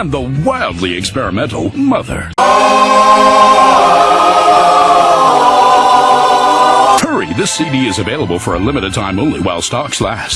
and the wildly experimental Mother. Hurry, this CD is available for a limited time only while stocks last.